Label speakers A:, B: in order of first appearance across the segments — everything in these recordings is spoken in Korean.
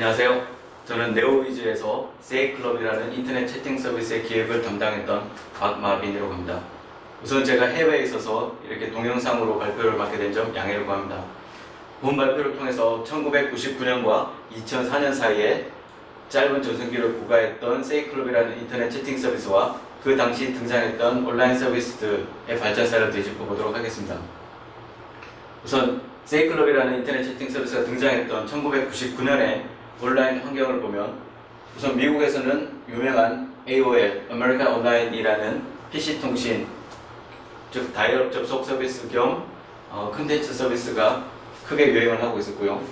A: 안녕하세요. 저는 네오위즈에서 세이클럽이라는 인터넷 채팅 서비스의 기획을 담당했던 박마빈이라고 합니다. 우선 제가 해외에 있어서 이렇게 동영상으로 발표를 맡게 된 점 양해를 구합니다. 본 발표를 통해서 1999년과 2004년 사이에 짧은 전성기를 부과했던 세이클럽이라는 인터넷 채팅 서비스와 그 당시 등장했던 온라인 서비스들의 발전사를 되짚어 보도록 하겠습니다. 우선 세이클럽이라는 인터넷 채팅 서비스가 등장했던 1999년에 온라인 환경을 보면 우선 미국에서는 유명한 AOL, America Online이라는 PC 통신 즉 다이얼 접속 서비스 겸 어, 컨텐츠 서비스가 크게 유행을 하고 있었고요.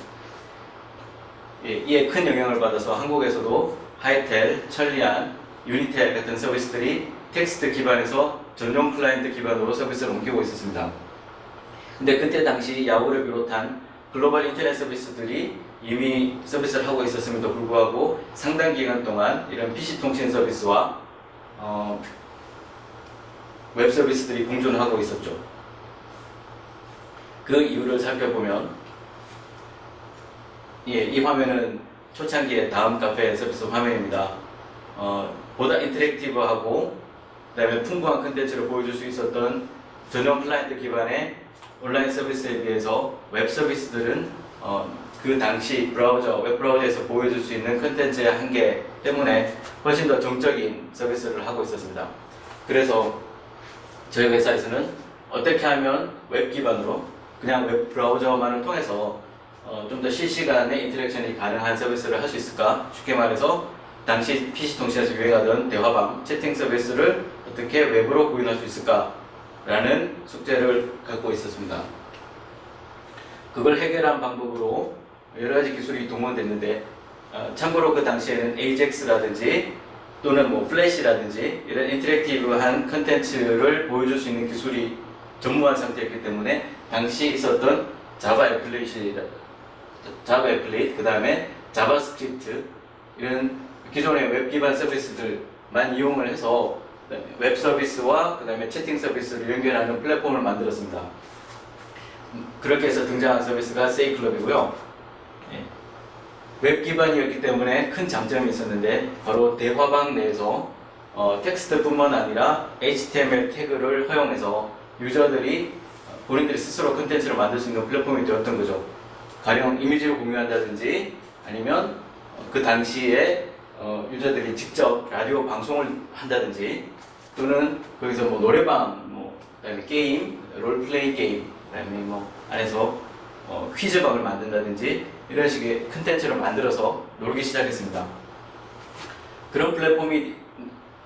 A: 예, 이에 큰 영향을 받아서 한국에서도 하이텔, 천리안, 유니텔 같은 서비스들이 텍스트 기반에서 전용 클라이언트 기반으로 서비스를 옮기고 있었습니다. 근데 그때 당시 야후를 비롯한 글로벌 인터넷 서비스들이 이미 서비스를 하고 있었음에도 불구하고 상당 기간 동안 이런 PC 통신 서비스와 어, 웹 서비스들이 공존하고 있었죠. 그 이유를 살펴보면 예, 이 화면은 초창기의 다음 카페 서비스 화면입니다. 어, 보다 인터랙티브하고 그 다음에 풍부한 컨텐츠를 보여줄 수 있었던 전용 클라이언트 기반의 온라인 서비스에 비해서 웹 서비스들은 어, 그 당시 브라우저, 웹 브라우저에서 보여줄 수 있는 컨텐츠의 한계 때문에 훨씬 더 정적인 서비스를 하고 있었습니다. 그래서 저희 회사에서는 어떻게 하면 웹 기반으로 그냥 웹 브라우저만을 통해서 어, 좀 더 실시간의 interaction이 가능한 서비스를 할 수 있을까? 쉽게 말해서 당시 PC 통신에서 유행하던 대화방, 채팅 서비스를 어떻게 웹으로 구현할 수 있을까? 라는 숙제를 갖고 있었습니다. 그걸 해결한 방법으로 여러 가지 기술이 동원됐는데 어, 참고로 그 당시에는 AJAX라든지 또는 뭐 플래시라든지 이런 interactive한 컨텐츠를 보여줄 수 있는 기술이 전무한 상태였기 때문에 당시 있었던 자바 applet이 자바 applet 그 다음에 자바스크립트 이런 기존의 웹 기반 서비스들만 이용을 해서 웹 서비스와 그 다음에 채팅 서비스를 연결하는 플랫폼을 만들었습니다. 그렇게 해서 등장한 서비스가 세이클럽이고요. 예. 웹 기반이었기 때문에 큰 장점이 있었는데 바로 대화방 내에서 어, 텍스트뿐만 아니라 HTML 태그를 허용해서 유저들이 본인들이 스스로 컨텐츠를 만들 수 있는 플랫폼이 되었던 거죠. 가령 이미지를 공유한다든지 아니면 그 당시에 어, 유저들이 직접 라디오 방송을 한다든지 또는 거기서 뭐 노래방, 뭐 그다음에 게임, role play 게임, 그다음에 뭐 안에서 어, 퀴즈방을 만든다든지 이런 식의 컨텐츠를 만들어서 놀기 시작했습니다. 그런 플랫폼이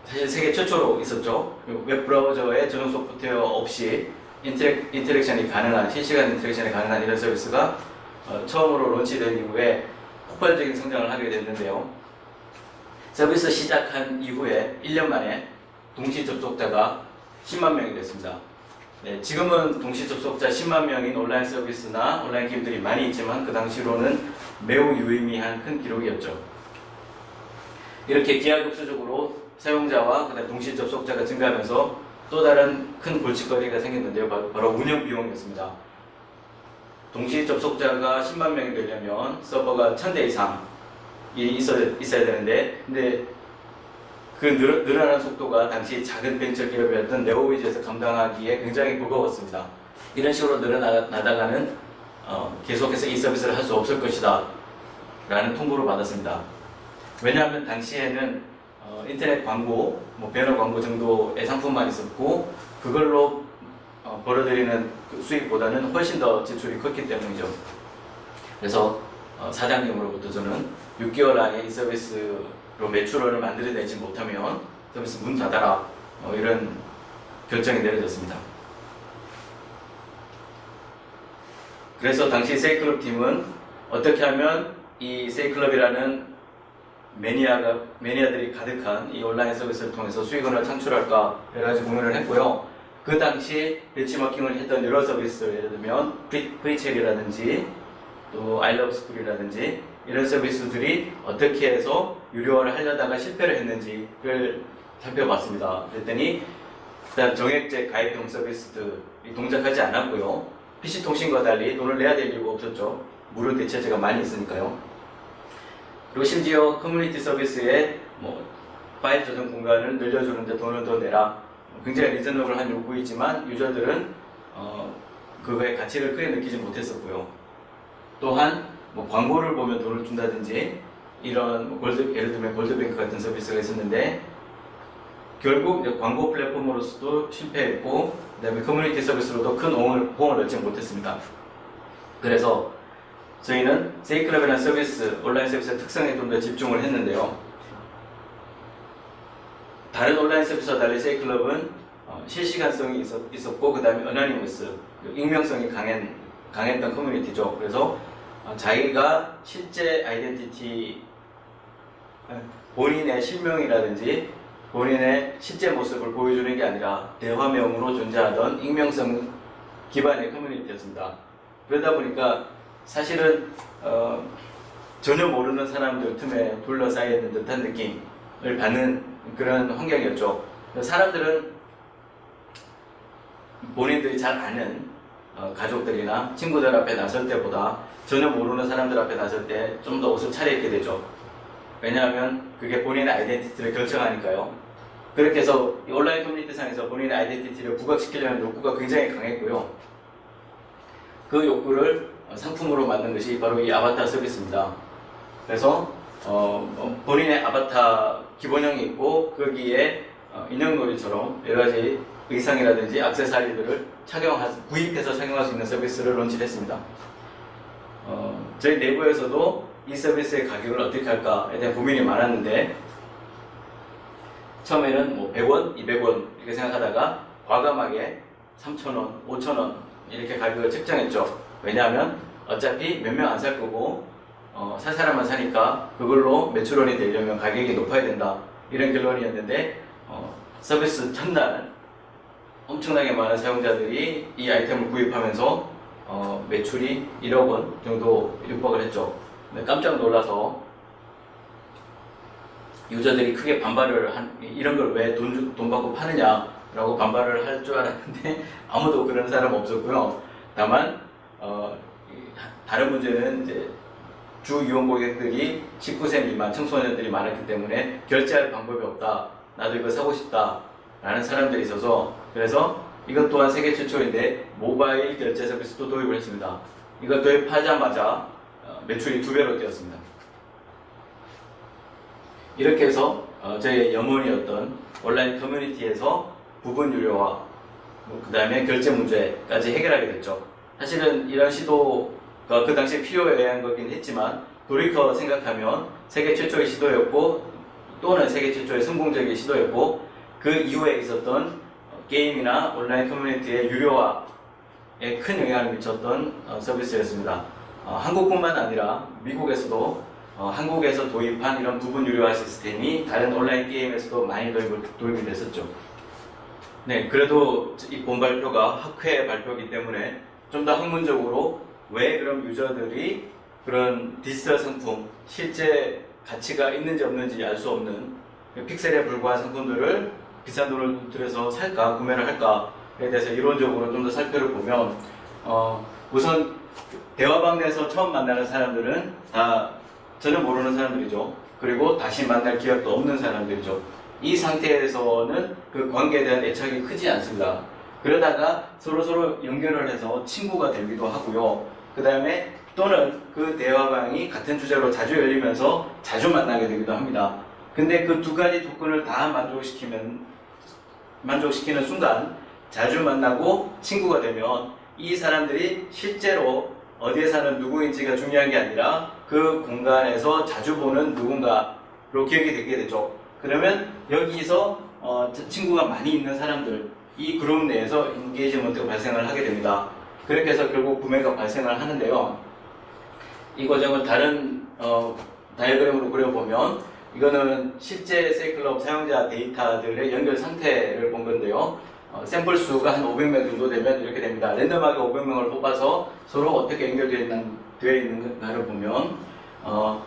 A: 사실 세계 최초로 있었죠. 웹 브라우저의 전용 소프트웨어 없이 interac, interaction이 가능한 실시간 interaction이 가능한 이런 서비스가 어, 처음으로 launch된 이후에 폭발적인 성장을 하게 됐는데요. 서비스 시작한 이후에 1년 만에 동시 접속자가 10만 명이 됐습니다. 네, 지금은 동시 접속자 10만 명인 온라인 서비스나 온라인 게임들이 많이 있지만 그 당시로는 매우 유의미한 큰 기록이었죠. 이렇게 기하급수적으로 사용자와 그다음 동시 접속자가 증가하면서 또 다른 큰 골칫거리가 생겼는데요. 바로 운영 비용이었습니다. 동시 접속자가 10만 명이 되려면 서버가 1000대 이상이 있어야, 되는데 근데 그 늘, 늘어나는 속도가 당시 작은 벤처 기업이었던 네오위즈에서 감당하기에 굉장히 무거웠습니다. 이런 식으로 늘어나다가는 어, 계속해서 이 서비스를 할 수 없을 것이다 라는 통보를 받았습니다. 왜냐하면 당시에는 어, 인터넷 광고, 뭐 배너 광고 정도의 상품만 있었고 그걸로 어, 벌어들이는 그 수익보다는 훨씬 더 지출이 컸기 때문이죠. 그래서 어, 사장님으로부터 저는 6개월 안에 이 서비스로 매출원을 만들어내지 못하면 서비스 문 닫아라 어, 이런 결정이 내려졌습니다. 그래서 당시 세이클럽 팀은 어떻게 하면 이 세이클럽이라는 매니아가, 매니아들이 가득한 이 온라인 서비스를 통해서 수익원을 창출할까 여러 가지 고민을 했고요. 그 당시 벤치마킹을 했던 여러 서비스 예를 들면 프리첼이라든지 또 아이러브스쿨이라든지 이런 서비스들이 어떻게 해서 유료화를 하려다가 실패를 했는지를 살펴봤습니다. 그랬더니 일단 정액제 가입형 서비스들이 동작하지 않았고요. PC통신과 달리 돈을 내야 될 이유가 없었죠. 무료 대체제가 많이 있으니까요. 그리고 심지어 커뮤니티 서비스에 뭐 파일 저장 공간을 늘려주는데 돈을 더 내라. 굉장히 reasonable한 요구이지만 유저들은 어, 그거의 가치를 크게 느끼지 못했었고요. 또한 뭐 광고를 보면 돈을 준다든지 이런 뭐 골드 예를 들면 골드뱅크 같은 서비스가 있었는데 결국 광고 플랫폼으로서도 실패했고 그다음에 커뮤니티 서비스로도 큰 호응을, 호응을 얻지 못했습니다. 그래서 저희는 세이클럽이라는 서비스 온라인 서비스의 특성에 좀 더 집중을 했는데요. 다른 온라인 서비스와 달리 세이클럽은 어, 실시간성이 있었, 고 그 다음에 anonymous 익명성이 강한, 강했던 커뮤니티죠. 그래서 어, 자기가 실제 identity 어, 본인의 실명이라든지 본인의 실제 모습을 보여주는 게 아니라 대화명으로 존재하던 익명성 기반의 커뮤니티였습니다. 그러다 보니까 사실은 어, 전혀 모르는 사람들 틈에 둘러싸여 있는 듯한 느낌을 받는 그런 환경이었죠. 사람들은 본인들이 잘 아는 어, 가족들이나 친구들 앞에 나설 때보다 전혀 모르는 사람들 앞에 나설 때 좀 더 옷을 차려입게 되죠. 왜냐하면 그게 본인의 아이덴티티를 결정하니까요. 그렇게 해서 이 온라인 커뮤니티상에서 본인의 아이덴티티를 부각시키려는 욕구가 굉장히 강했고요. 그 욕구를 어, 상품으로 만든 것이 바로 이 아바타 서비스입니다. 그래서 어, 어, 본인의 아바타 기본형이 있고 거기에 어, 인형놀이처럼 여러 가지 의상이라든지 액세서리들을 착용하 구입해서 착용할 수 있는 서비스를 론치했습니다. 어, 저희 내부에서도 이 서비스의 가격을 어떻게 할까에 대한 고민이 많았는데 처음에는 뭐 100원, 200원 이렇게 생각하다가 과감하게 3,000원, 5,000원 이렇게 가격을 책정했죠. 왜냐하면 어차피 몇 명 안 살 거고 어, 살 사람만 사니까 그걸로 매출원이 되려면 가격이 높아야 된다 이런 결론이었는데 어, 서비스 첫날 엄청나게 많은 사용자들이 이 아이템을 구입하면서 어, 매출이 1억 원 정도 육박을 했죠. 깜짝 놀라서 유저들이 크게 반발을 한 이런 걸 왜 돈 돈 받고 파느냐라고 반발을 할 줄 알았는데 아무도 그런 사람 없었고요. 다만 어, 이 다른 문제는 이제 주 이용 고객들이 19세 미만 청소년들이 많았기 때문에 결제할 방법이 없다. 나도 이거 사고 싶다. 라는 사람들이 있어서 그래서 이것 또한 세계 최초인데 모바일 결제 서비스도 도입을 했습니다. 이거 도입하자마자 어, 매출이 두 배로 뛰었습니다. 이렇게 해서 어, 저희의 염원이었던 온라인 커뮤니티에서 부분 유료화, 그 다음에 결제 문제까지 해결하게 됐죠. 사실은 이런 시도가 그 당시에 필요해야 한 거긴 했지만 돌이켜 생각하면 세계 최초의 시도였고 또는 세계 최초의 성공적인 시도였고 그 이후에 있었던 어, 게임이나 온라인 커뮤니티의 유료화에 큰 영향을 미쳤던 어, 서비스였습니다. 어, 한국뿐만 아니라 미국에서도 어, 한국에서 도입한 이런 부분 유료화 시스템이 다른 온라인 게임에서도 많이 도입, 도입이 됐었죠. 네, 그래도 이 본 발표가 학회 발표이기 때문에 좀 더 학문적으로 왜 그럼 유저들이 그런 디지털 상품, 실제 가치가 있는지 없는지 알 수 없는 픽셀에 불과한 상품들을 비싼 돈을 들여서 살까, 구매를 할까에 대해서 이론적으로 좀 더 살펴를 보면, 어, 우선 대화방 내에서 처음 만나는 사람들은 다 전혀 모르는 사람들이죠. 그리고 다시 만날 기회도 없는 사람들이죠. 이 상태에서는 그 관계에 대한 애착이 크지 않습니다. 그러다가 서로 서로 연결을 해서 친구가 되기도 하고요. 그 다음에 또는 그 대화방이 같은 주제로 자주 열리면서 자주 만나게 되기도 합니다. 근데 그 두 가지 조건을 다 만족시키면, 만족시키는 순간 자주 만나고 친구가 되면 이 사람들이 실제로 어디에 사는 누구인지가 중요한 게 아니라 그 공간에서 자주 보는 누군가로 기억이 되게 되죠. 그러면 여기서 어, 친구가 많이 있는 사람들, 이 그룹 내에서 인게이지먼트가 발생을 하게 됩니다. 그렇게 해서 결국 구매가 발생을 하는데요. 이 과정을 다른 어, 다이어그램으로 그려보면 이거는 실제 세이클럽 사용자 데이터들의 연결 상태를 본 건데요. 어, 샘플 수가 한 500명 정도 되면 이렇게 됩니다. 랜덤하게 500명을 뽑아서 서로 어떻게 연결되어 있는, 되어 있는가를 보면 어,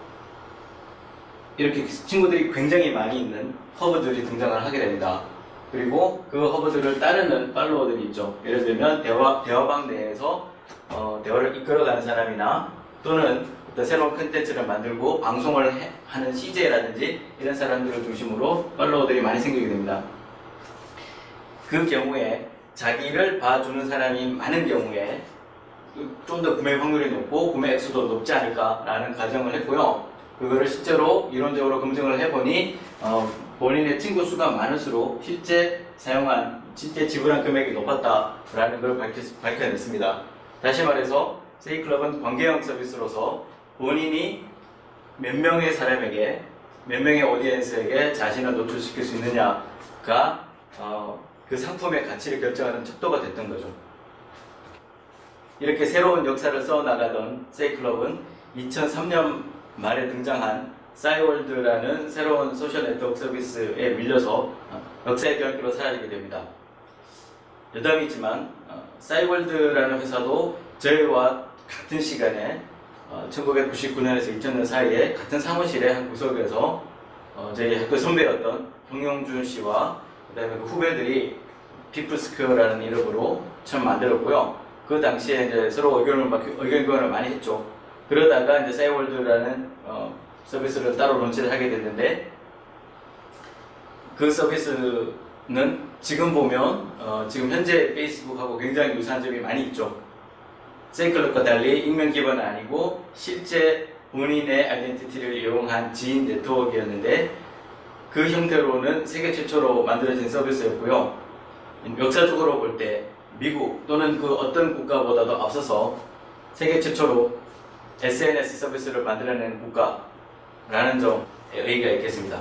A: 이렇게 친구들이 굉장히 많이 있는 허브들이 등장을 하게 됩니다. 그리고 그 허브들을 따르는 팔로워들이 있죠. 예를 들면 대화, 대화방 내에서 어, 대화를 이끌어가는 사람이나 또는 새로운 컨텐츠를 만들고 방송을 해- 하는 CJ라든지 이런 사람들을 중심으로 팔로워들이 많이 생기게 됩니다. 그 경우에 자기를 봐주는 사람이 많은 경우에 좀 더 구매 확률이 높고 구매 액수도 높지 않을까라는 가정을 했고요. 그거를 실제로 이론적으로 검증을 해보니 어, 본인의 친구 수가 많을수록 실제 사용한 실제 지불한 금액이 높았다라는 걸 밝혔, 밝혀냈습니다. 다시 말해서 세이클럽은 관계형 서비스로서 본인이 몇 명의 사람에게 몇 명의 audience에게 자신을 노출시킬 수 있느냐가 어, 그 상품의 가치를 결정하는 척도가 됐던 거죠. 이렇게 새로운 역사를 써나가던 세이클럽은 2003년 말에 등장한 싸이월드라는 새로운 소셜 네트워크 서비스에 밀려서 어, 역사의 변기로 사라지게 됩니다. 여담이지만 어, 싸이월드라는 회사도 저희와 같은 시간에 1999년에서 2000년 사이에 같은 사무실의 한 구석에서 어, 저희 학교 선배였던 홍용준 씨와 그다음에 그 후배들이 피플스퀘어라는 이름으로 처음 만들었고요. 그 당시에 이제 서로 의견을 막- 의견 교환을 많이 했죠. 그러다가 이제 싸이월드라는 어, 서비스를 따로 론치를 하게 됐는데 그 서비스는 지금 보면 어, 지금 현재 페이스북하고 굉장히 유사한 점이 많이 있죠. 세이클럽과 달리 익명 기반은 아니고 실제 본인의 아이덴티티를 이용한 지인 네트워크였는데 그 형태로는 세계 최초로 만들어진 서비스였고요. 역사적으로 볼 때 미국 또는 그 어떤 국가보다도 앞서서 세계 최초로 SNS 서비스를 만들어낸 국가라는 점에 의의가 있겠습니다.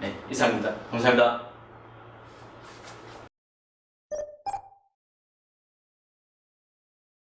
A: 네, 이상입니다. 감사합니다.